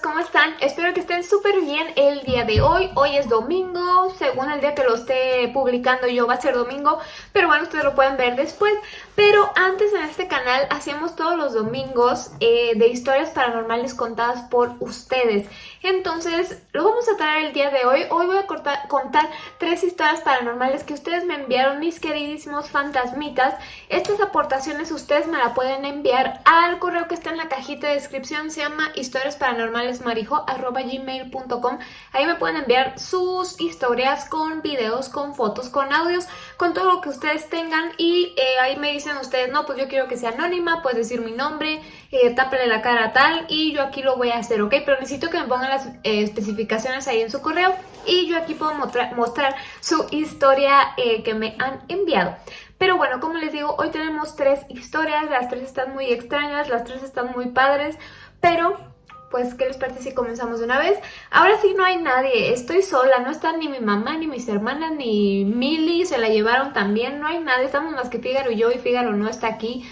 ¿cómo están? Espero que estén súper bien el día de hoy. Hoy es domingo, según el día que lo esté publicando yo va a ser domingo, pero bueno, ustedes lo pueden ver después. Pero antes en este canal hacíamos todos los domingos eh, de historias paranormales contadas por ustedes. Entonces, lo vamos a traer el día de hoy. Hoy voy a contar tres historias paranormales que ustedes me enviaron, mis queridísimos fantasmitas. Estas aportaciones ustedes me la pueden enviar al correo que está en la cajita de descripción. Se llama historiasparanormalesmarijo.gmail.com Ahí me pueden enviar sus historias con videos, con fotos, con audios, con todo lo que ustedes tengan. Y eh, ahí me dicen ustedes, no, pues yo quiero que sea anónima, puedes decir mi nombre, eh, la cara tal y yo aquí lo voy a hacer, ¿ok? Pero necesito que me pongan las eh, especificaciones ahí en su correo y yo aquí puedo mostrar, su historia eh, que me han enviado. Pero bueno, como les digo, hoy tenemos tres historias, las tres están muy extrañas, las tres están muy padres, pero pues, ¿qué les parece si comenzamos de una vez? Ahora sí no hay nadie, estoy sola, no están ni mi mamá, ni mis hermanas, ni Milly, se la llevaron también, no hay nadie, estamos más que Fígaro y yo, y Fígaro no está aquí.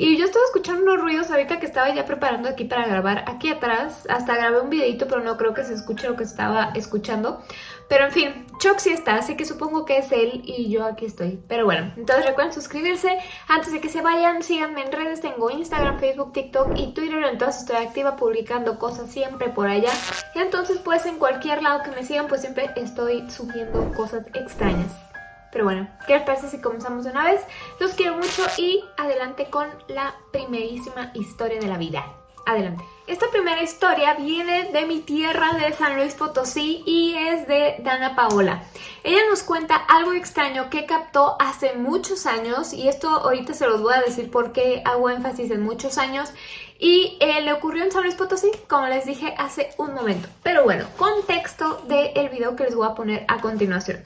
Y yo estaba escuchando unos ruidos ahorita que estaba ya preparando aquí para grabar aquí atrás. Hasta grabé un videito, pero no creo que se escuche lo que estaba escuchando. Pero en fin, Chuck sí está, así que supongo que es él y yo aquí estoy. Pero bueno, entonces recuerden suscribirse. Antes de que se vayan, síganme en redes. Tengo Instagram, Facebook, TikTok y Twitter. Entonces estoy activa publicando cosas siempre por allá. Y entonces pues en cualquier lado que me sigan, pues siempre estoy subiendo cosas extrañas. Pero bueno, ¿qué les parece si comenzamos de una vez? Los quiero mucho y adelante con la primerísima historia de la vida. Adelante. Esta primera historia viene de mi tierra de San Luis Potosí y es de Dana Paola. Ella nos cuenta algo extraño que captó hace muchos años y esto ahorita se los voy a decir porque hago énfasis en muchos años y eh, le ocurrió en San Luis Potosí, como les dije hace un momento. Pero bueno, contexto del video que les voy a poner a continuación.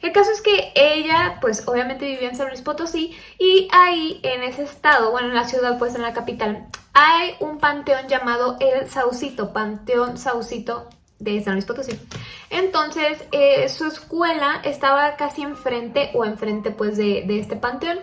El caso es que ella, pues obviamente vivía en San Luis Potosí y ahí en ese estado, bueno en la ciudad, pues en la capital, hay un panteón llamado El Saucito, Panteón Saucito de San Luis Potosí. Entonces eh, su escuela estaba casi enfrente o enfrente pues de, de este panteón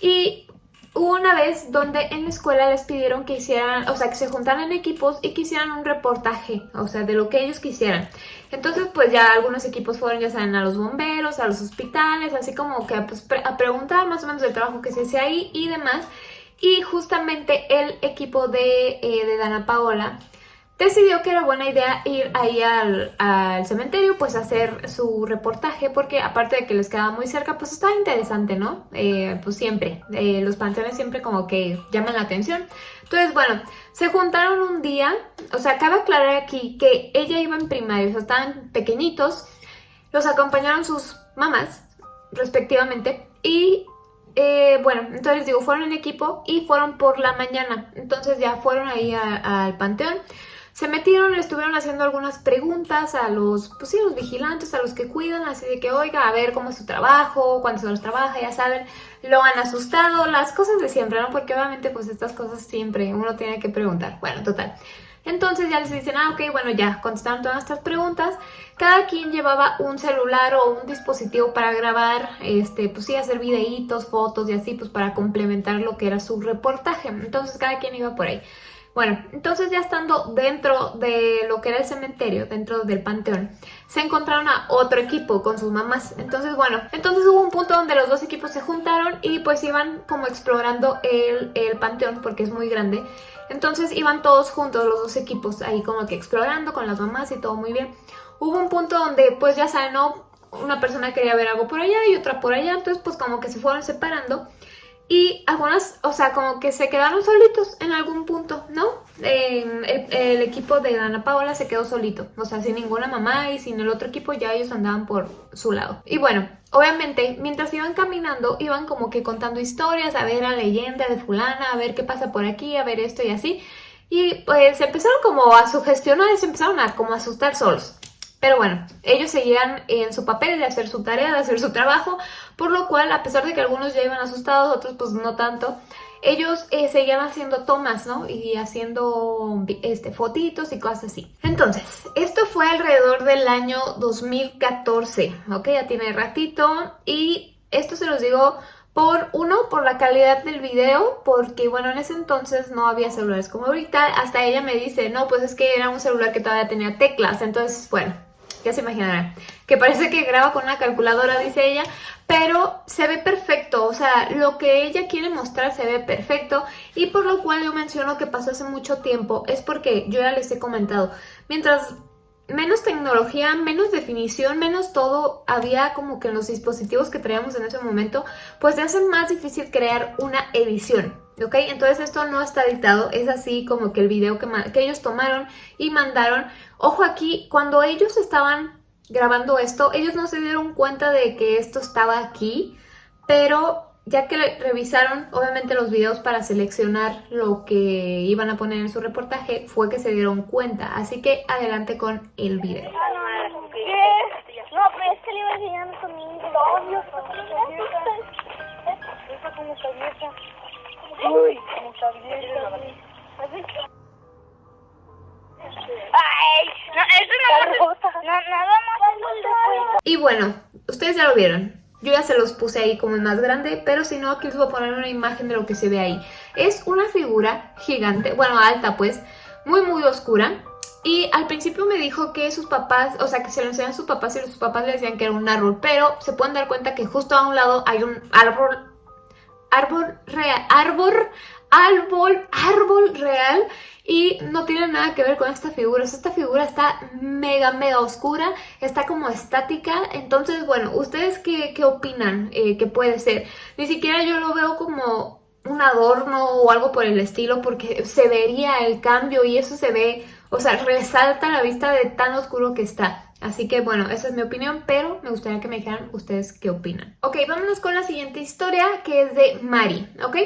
y Hubo una vez donde en la escuela les pidieron que hicieran, o sea, que se juntaran en equipos y que hicieran un reportaje, o sea, de lo que ellos quisieran. Entonces, pues ya algunos equipos fueron, ya saben, a los bomberos, a los hospitales, así como que pues, a preguntar más o menos del trabajo que se hace ahí y demás. Y justamente el equipo de, eh, de Dana Paola decidió que era buena idea ir ahí al, cementerio, pues hacer su reportaje, porque aparte de que les quedaba muy cerca, pues estaba interesante, ¿no? Eh, pues siempre, eh, los panteones siempre como que llaman la atención. Entonces, bueno, se juntaron un día, o sea, cabe aclarar aquí que ella iba en primaria, o sea, estaban pequeñitos, los acompañaron sus mamás, respectivamente, y eh, bueno, entonces digo, fueron en equipo y fueron por la mañana, entonces ya fueron ahí al panteón. Se metieron, le estuvieron haciendo algunas preguntas a los, pues sí, los vigilantes, a los que cuidan, así de que, oiga, a ver cómo es su trabajo, cuántas horas trabaja, ya saben, lo han asustado, las cosas de siempre, ¿no? Porque obviamente pues estas cosas siempre uno tiene que preguntar. Bueno, total. Entonces ya les dicen, ah, ok, bueno, ya contestaron todas estas preguntas. Cada quien llevaba un celular o un dispositivo para grabar, este, pues sí, hacer videitos, fotos y así, pues para complementar lo que era su reportaje. Entonces cada quien iba por ahí. Bueno, entonces ya estando dentro de lo que era el cementerio, dentro del panteón, se encontraron a otro equipo con sus mamás. Entonces, bueno, entonces hubo un punto donde los dos equipos se juntaron y pues iban como explorando el, el panteón porque es muy grande. Entonces iban todos juntos, los dos equipos, ahí como que explorando con las mamás y todo muy bien. Hubo un punto donde pues ya saben. Una persona quería ver algo por allá y otra por allá, entonces pues como que se fueron separando. Y algunas, o sea, como que se quedaron solitos en algún punto, ¿no? el, equipo de Dana Paola se quedó solito, o sea, sin ninguna mamá y sin el otro equipo ya ellos andaban por su lado. Y bueno, obviamente, mientras iban caminando, iban como que contando historias, a ver la leyenda de fulana, a ver qué pasa por aquí, a ver esto y así. Y pues se empezaron como a sugestionar y se empezaron a como asustar solos. Pero bueno, ellos seguían en su papel de hacer su tarea, de hacer su trabajo, por lo cual, a pesar de que algunos ya iban asustados, otros pues no tanto, ellos eh, seguían haciendo tomas, ¿no? Y haciendo este, fotitos y cosas así. Entonces, esto fue alrededor del año 2014, ¿ok? Ya tiene ratito y esto se los digo Por uno, por la calidad del video, porque bueno, en ese entonces no había celulares como ahorita. Hasta ella me dice, no, pues es que era un celular que todavía tenía teclas. Entonces, bueno, ya se imaginarán. Que parece que graba con una calculadora, dice ella, pero se ve perfecto. O sea, lo que ella quiere mostrar se ve perfecto. Y por lo cual yo menciono que pasó hace mucho tiempo, es porque yo ya les he comentado, mientras menos tecnología, menos definición, menos todo había como que en los dispositivos que traíamos en ese momento, pues se hace más difícil crear una edición, ¿ok? Entonces esto no está editado, es así como que el video que, ellos tomaron y mandaron. Ojo aquí, cuando ellos estaban grabando esto, ellos no se dieron cuenta de que esto estaba aquí, pero ya que revisaron obviamente los videos para seleccionar lo que iban a poner en su reportaje, fue que se dieron cuenta. Así que adelante con el video. No, pero es que le iba conmigo. No, Uy, como está abierta. Ay, no, eso no, no, nada más. Y bueno, ustedes ya lo vieron. Yo ya se los puse ahí como el más grande, pero si no, aquí les voy a poner una imagen de lo que se ve ahí. Es una figura gigante, bueno, alta pues, muy muy oscura. Y al principio me dijo que sus papás, o sea, que se lo enseñan a sus papás y sus papás le decían que era un árbol, pero se pueden dar cuenta que justo a un lado hay un árbol, árbol real, árbol, árbol, árbol real y no tiene nada que ver con esta figura. esta figura está mega, mega oscura, está como estática. Entonces, bueno, ¿ustedes qué, qué opinan eh, que puede ser? Ni siquiera yo lo veo como un adorno o algo por el estilo porque se vería el cambio y eso se ve, o sea, resalta la vista de tan oscuro que está. Así que bueno, esa es mi opinión, pero me gustaría que me dijeran ustedes qué opinan. Ok, vámonos con la siguiente historia que es de Mari, ¿ok?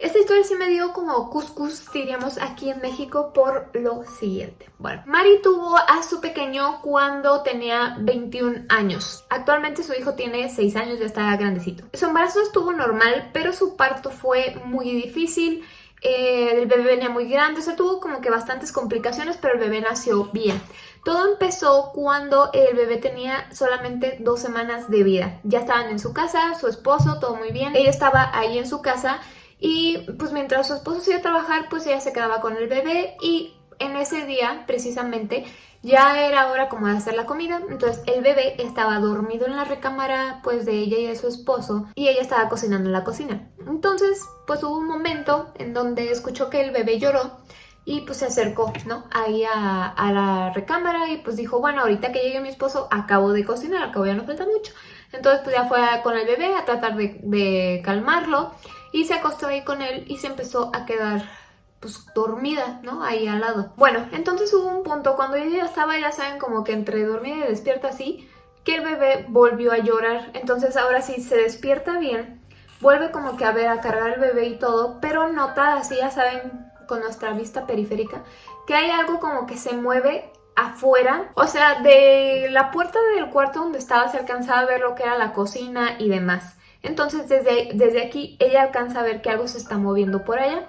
Esta historia sí me dio como cuscus, diríamos, aquí en México por lo siguiente. Bueno, Mari tuvo a su pequeño cuando tenía 21 años. Actualmente su hijo tiene 6 años, ya está grandecito. Su embarazo estuvo normal, pero su parto fue muy difícil. Eh, el bebé venía muy grande, o sea, tuvo como que bastantes complicaciones, pero el bebé nació bien. Todo empezó cuando el bebé tenía solamente dos semanas de vida. Ya estaban en su casa, su esposo, todo muy bien. Ella estaba ahí en su casa y pues mientras su esposo se iba a trabajar, pues ella se quedaba con el bebé y en ese día, precisamente, ya era hora como de hacer la comida, entonces el bebé estaba dormido en la recámara pues de ella y de su esposo y ella estaba cocinando en la cocina. Entonces pues hubo un momento en donde escuchó que el bebé lloró y pues se acercó, ¿no? Ahí a, la recámara y pues dijo, bueno, ahorita que llegue mi esposo acabo de cocinar, acabo ya no falta mucho. Entonces pues ya fue con el bebé a tratar de, de calmarlo y se acostó ahí con él y se empezó a quedar pues dormida, ¿no? Ahí al lado. Bueno, entonces hubo un punto cuando ella estaba, ya saben, como que entre dormida y despierta así, que el bebé volvió a llorar. Entonces ahora sí se despierta bien, vuelve como que a ver, a cargar el bebé y todo, pero nota así, ya saben, con nuestra vista periférica, que hay algo como que se mueve afuera, o sea, de la puerta del cuarto donde estaba se alcanzaba a ver lo que era la cocina y demás. Entonces desde, desde aquí ella alcanza a ver que algo se está moviendo por allá.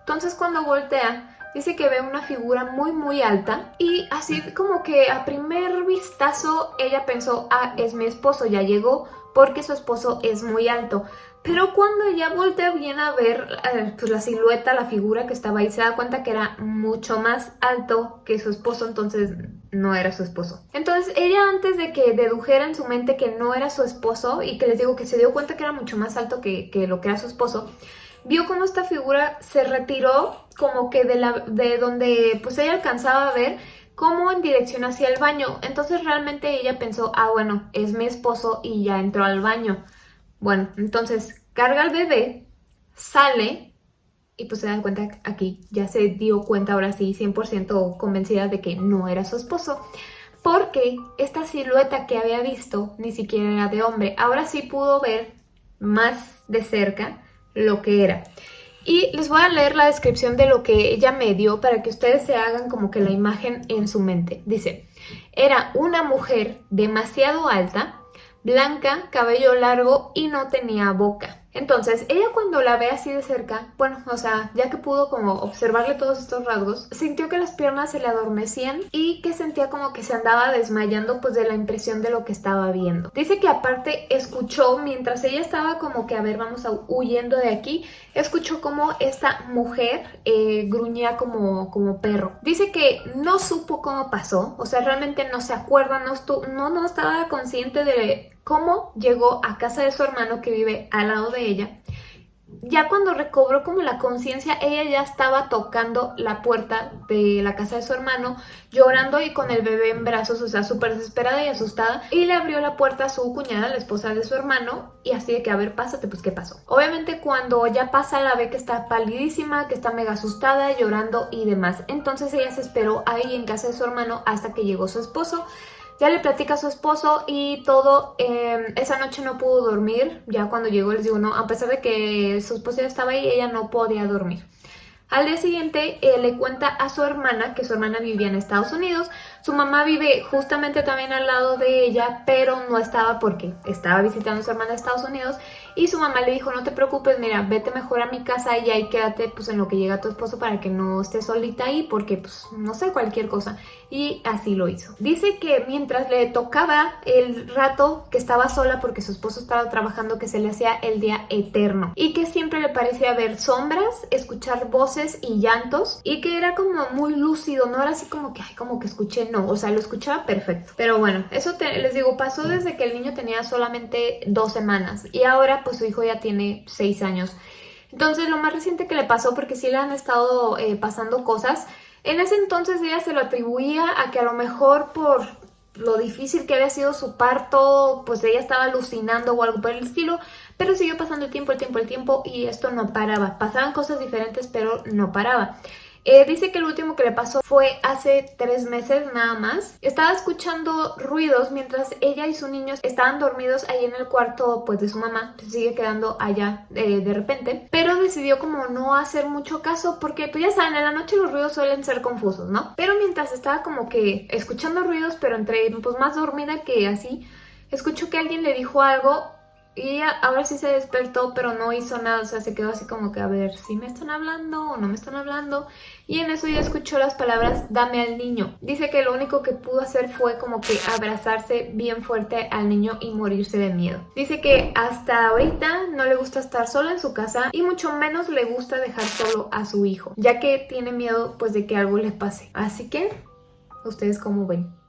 Entonces cuando voltea dice que ve una figura muy muy alta y así como que a primer vistazo ella pensó, ah, es mi esposo, ya llegó porque su esposo es muy alto. Pero cuando ella voltea bien a ver eh, pues la silueta, la figura que estaba ahí, se da cuenta que era mucho más alto que su esposo, entonces no era su esposo. Entonces ella antes de que dedujera en su mente que no era su esposo y que les digo que se dio cuenta que era mucho más alto que, lo que era su esposo, vio como esta figura se retiró como que de, la, de donde pues ella alcanzaba a ver como en dirección hacia el baño. Entonces realmente ella pensó, ah bueno, es mi esposo y ya entró al baño. Bueno, entonces carga al bebé, sale y pues se da cuenta aquí, ya se dio cuenta ahora sí 100% convencida de que no era su esposo. Porque esta silueta que había visto ni siquiera era de hombre. Ahora sí pudo ver más de cerca lo que era. Y les voy a leer la descripción de lo que ella me dio para que ustedes se hagan como que la imagen en su mente. Dice, era una mujer demasiado alta, blanca, cabello largo y no tenía boca. Entonces, ella cuando la ve así de cerca, bueno, o sea, ya que pudo como observarle todos estos rasgos, sintió que las piernas se le adormecían y que sentía como que se andaba desmayando pues de la impresión de lo que estaba viendo. Dice que aparte escuchó, mientras ella estaba como que, a ver, vamos a huyendo de aquí, escuchó como esta mujer eh, gruñía como, como perro. Dice que no supo cómo pasó, o sea, realmente no se acuerda, no, no, no estaba consciente de cómo llegó a casa de su hermano que vive al lado de ella. Ya cuando recobró como la conciencia, ella ya estaba tocando la puerta de la casa de su hermano, llorando y con el bebé en brazos, o sea, súper desesperada y asustada. Y le abrió la puerta a su cuñada, la esposa de su hermano, y así de que, a ver, pásate, pues, ¿qué pasó? Obviamente cuando ya pasa la ve que está palidísima, que está mega asustada, llorando y demás. Entonces ella se esperó ahí en casa de su hermano hasta que llegó su esposo. Ya le platica a su esposo y todo, em, esa noche no pudo dormir, ya cuando llegó les digo, no, a pesar de que su esposo ya estaba ahí, ella no podía dormir. Al día siguiente eh, le cuenta a su hermana que su hermana vivía en Estados Unidos. Su mamá vive justamente también al lado de ella, pero no estaba porque estaba visitando a su hermana en Estados Unidos. Y su mamá le dijo, no te preocupes, mira, vete mejor a mi casa y ahí quédate pues en lo que llega tu esposo para que no estés solita ahí porque pues no sé, cualquier cosa. Y así lo hizo. Dice que mientras le tocaba el rato que estaba sola porque su esposo estaba trabajando que se le hacía el día eterno. Y que siempre le parecía ver sombras, escuchar voces y llantos y que era como muy lúcido, no era así como que, ay, como que escuché, no, o sea, lo escuchaba perfecto. Pero bueno, eso les digo, pasó desde que el niño tenía solamente dos semanas y ahora pues su hijo ya tiene seis años. Entonces lo más reciente que le pasó, porque sí le han estado eh, pasando cosas, en ese entonces ella se lo atribuía a que a lo mejor por lo difícil que había sido su parto, pues ella estaba alucinando o algo por el estilo, pero siguió pasando el tiempo, el tiempo, el tiempo y esto no paraba. Pasaban cosas diferentes, pero no paraba. Eh, dice que el último que le pasó fue hace tres meses nada más. Estaba escuchando ruidos mientras ella y su niño estaban dormidos ahí en el cuarto pues de su mamá. Se sigue quedando allá eh, de repente. Pero decidió como no hacer mucho caso porque pues ya saben, en la noche los ruidos suelen ser confusos, ¿no? Pero mientras estaba como que escuchando ruidos pero entre pues más dormida que así, escuchó que alguien le dijo algo y ahora sí se despertó, pero no hizo nada, o sea, se quedó así como que a ver si me están hablando o no me están hablando. Y en eso ya escuchó las palabras dame al niño. Dice que lo único que pudo hacer fue como que abrazarse bien fuerte al niño y morirse de miedo. Dice que hasta ahorita no le gusta estar sola en su casa y mucho menos le gusta dejar solo a su hijo, ya que tiene miedo pues de que algo le pase. Así que, ¿ustedes cómo ven?